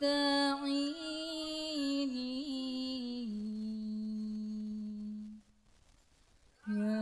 مستعينين يا